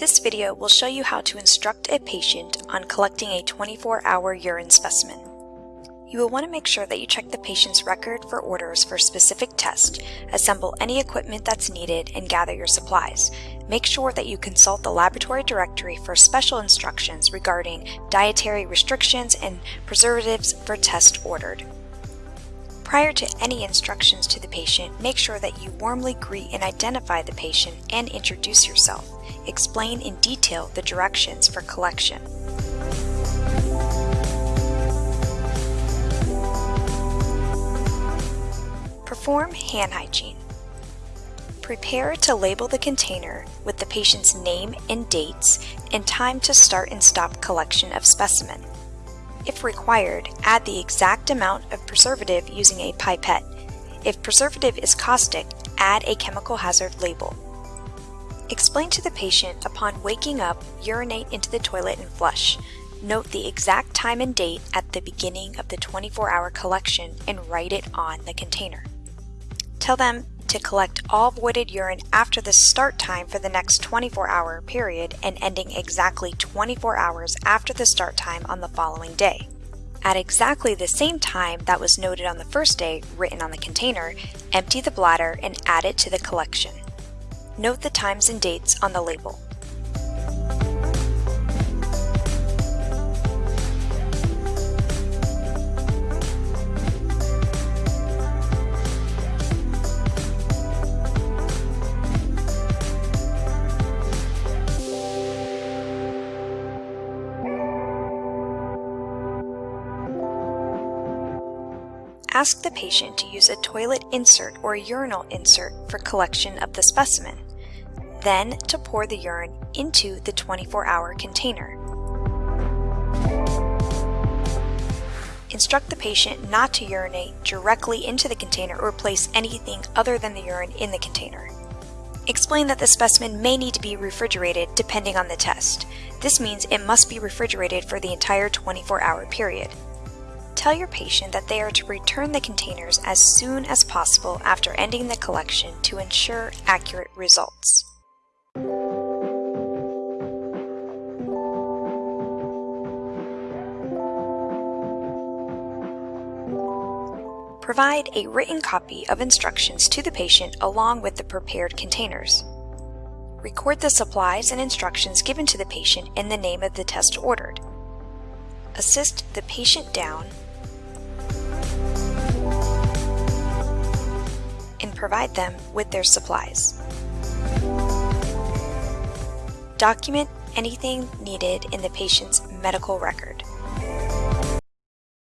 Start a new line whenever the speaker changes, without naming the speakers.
This video will show you how to instruct a patient on collecting a 24-hour urine specimen. You will want to make sure that you check the patient's record for orders for a specific test, assemble any equipment that's needed, and gather your supplies. Make sure that you consult the laboratory directory for special instructions regarding dietary restrictions and preservatives for tests ordered. Prior to any instructions to the patient, make sure that you warmly greet and identify the patient and introduce yourself. Explain in detail the directions for collection. Perform hand hygiene. Prepare to label the container with the patient's name and dates and time to start and stop collection of specimen. If required, add the exact amount of preservative using a pipette. If preservative is caustic, add a chemical hazard label. Explain to the patient upon waking up, urinate into the toilet and flush. Note the exact time and date at the beginning of the 24-hour collection and write it on the container. Tell them to collect all voided urine after the start time for the next 24-hour period and ending exactly 24 hours after the start time on the following day. At exactly the same time that was noted on the first day written on the container, empty the bladder and add it to the collection. Note the times and dates on the label. Ask the patient to use a toilet insert or urinal insert for collection of the specimen, then to pour the urine into the 24-hour container. Instruct the patient not to urinate directly into the container or place anything other than the urine in the container. Explain that the specimen may need to be refrigerated depending on the test. This means it must be refrigerated for the entire 24-hour period. Tell your patient that they are to return the containers as soon as possible after ending the collection to ensure accurate results. Provide a written copy of instructions to the patient along with the prepared containers. Record the supplies and instructions given to the patient in the name of the test ordered. Assist the patient down provide them with their supplies. Document anything needed in the patient's medical record.